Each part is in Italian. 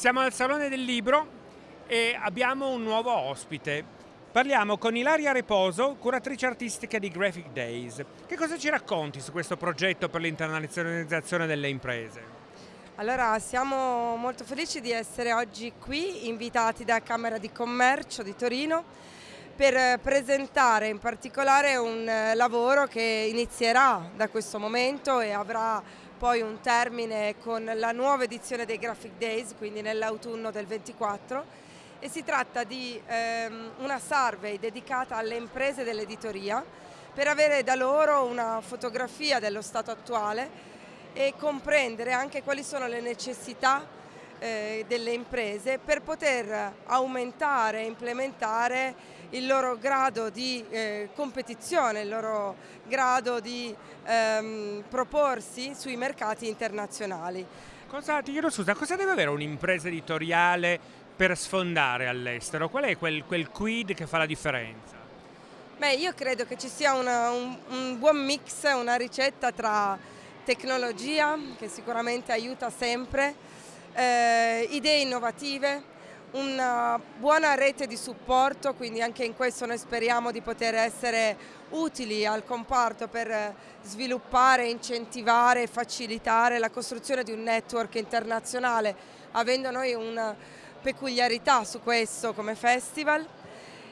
Siamo al Salone del Libro e abbiamo un nuovo ospite. Parliamo con Ilaria Reposo, curatrice artistica di Graphic Days. Che cosa ci racconti su questo progetto per l'internazionalizzazione delle imprese? Allora, siamo molto felici di essere oggi qui, invitati da Camera di Commercio di Torino, per presentare in particolare un lavoro che inizierà da questo momento e avrà poi un termine con la nuova edizione dei Graphic Days, quindi nell'autunno del 24 e si tratta di ehm, una survey dedicata alle imprese dell'editoria per avere da loro una fotografia dello stato attuale e comprendere anche quali sono le necessità eh, delle imprese per poter aumentare e implementare il loro grado di eh, competizione, il loro grado di ehm, proporsi sui mercati internazionali. Cosa, ti chiedo scusa, cosa deve avere un'impresa editoriale per sfondare all'estero? Qual è quel, quel, quid che fa la differenza? Beh, io credo che ci sia una, un, un buon mix, una ricetta tra tecnologia, che sicuramente aiuta sempre, eh, idee innovative, una buona rete di supporto, quindi anche in questo noi speriamo di poter essere utili al comparto per sviluppare, incentivare e facilitare la costruzione di un network internazionale, avendo noi una peculiarità su questo come festival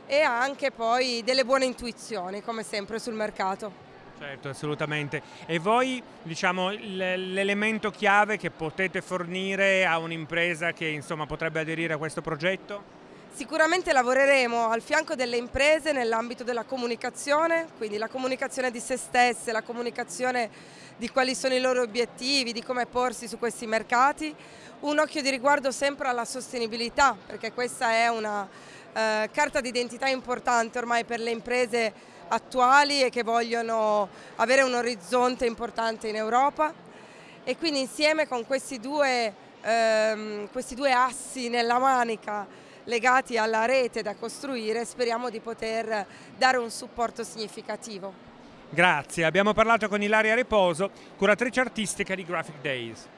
e anche poi delle buone intuizioni come sempre sul mercato. Certo, assolutamente. E voi, diciamo, l'elemento chiave che potete fornire a un'impresa che insomma, potrebbe aderire a questo progetto? Sicuramente lavoreremo al fianco delle imprese nell'ambito della comunicazione, quindi la comunicazione di se stesse, la comunicazione di quali sono i loro obiettivi, di come porsi su questi mercati, un occhio di riguardo sempre alla sostenibilità, perché questa è una eh, carta d'identità importante ormai per le imprese attuali e che vogliono avere un orizzonte importante in Europa e quindi insieme con questi due, ehm, questi due assi nella manica legati alla rete da costruire speriamo di poter dare un supporto significativo. Grazie, abbiamo parlato con Ilaria Reposo, curatrice artistica di Graphic Days.